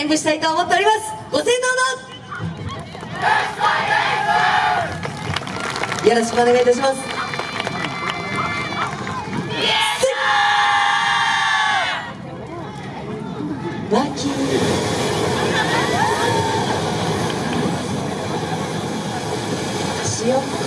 演舞したいと思っております。ご声援どうぞよろしくお願いいたします。わきしよっ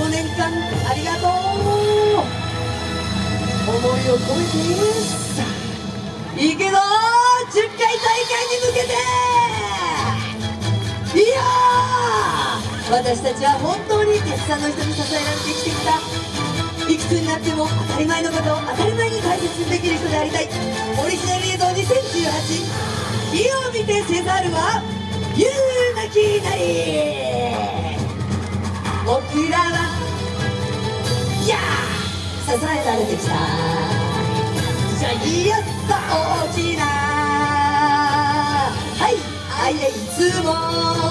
5年間ありがとう思いを込めてさあいくぞ10回大会に向けていや私たちは本当にたくさんの人に支えられて生きてきた。いくつになっても当たり前のことを当たり前に大切にできる人でありたい。オリジナル映像2018火を見てせざるは言うなきなり。僕らはいやー支えられてきた。じゃあやった大きな。はい。あいえいつも。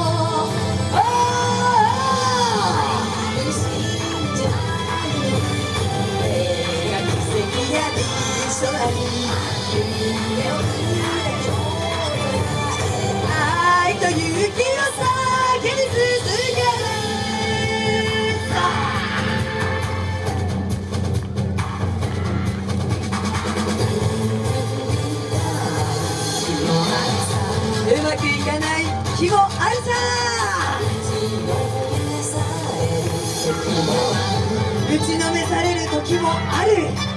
まくいかない日もあるさ。打ちのめされる時もある。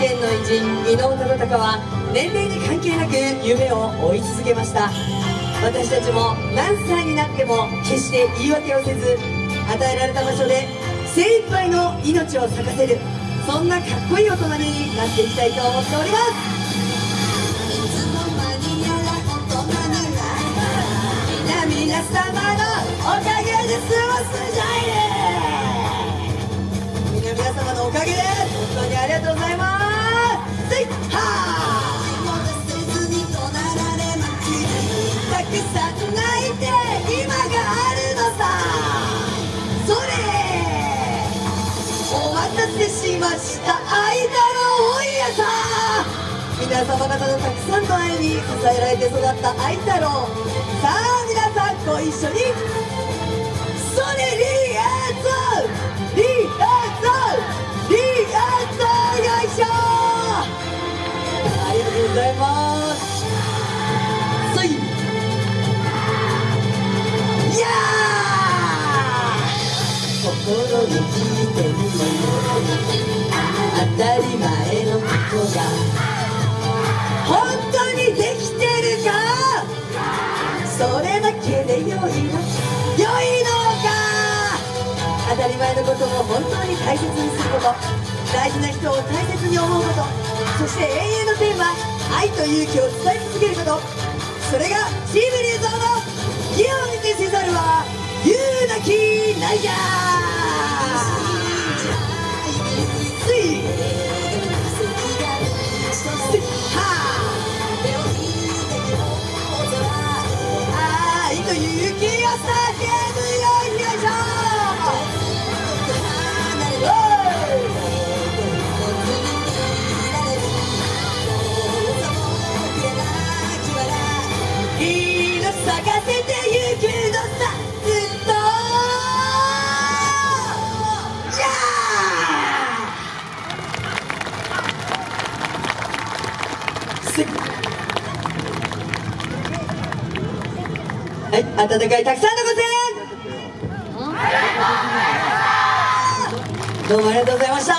千葉県の偉人伊能忠敬は年齢に関係なく夢を追い続けました。私たちも何歳になっても決して言い訳をせず与えられた場所で精一杯の命を咲かせるそんなかっこいい大人になっていきたいと思っております。皆皆様のおかげで過ごす。じゃいね皆皆様のおかげで本当にありがとうございます。した愛だろおいやさ皆様方のたくさんの愛に支えられて育った愛太郎さあ皆さんご一緒に。それリアーゾリアーゾリアーゾよいしょありがとうございます。そいいやー心に聞いてみる当前のことを本当に大切にすること大事な人を大切に思うことそして永遠のテーマ愛と勇気を伝え続けることそれがチームリーゾーはい、温かいたくさんのご声援。どうもありがとうございました。